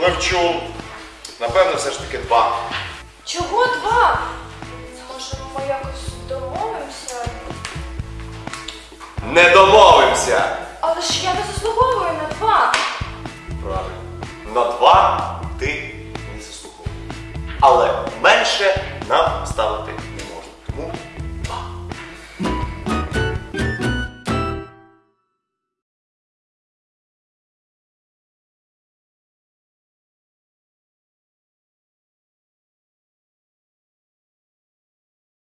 Левчун. Напевно, все ж таки два. Чого два? Може, ми якось домовимося? Не домовимося! Але ж я не заслуговую на два. Правильно. На два ти не заслуговуєш. Але менше.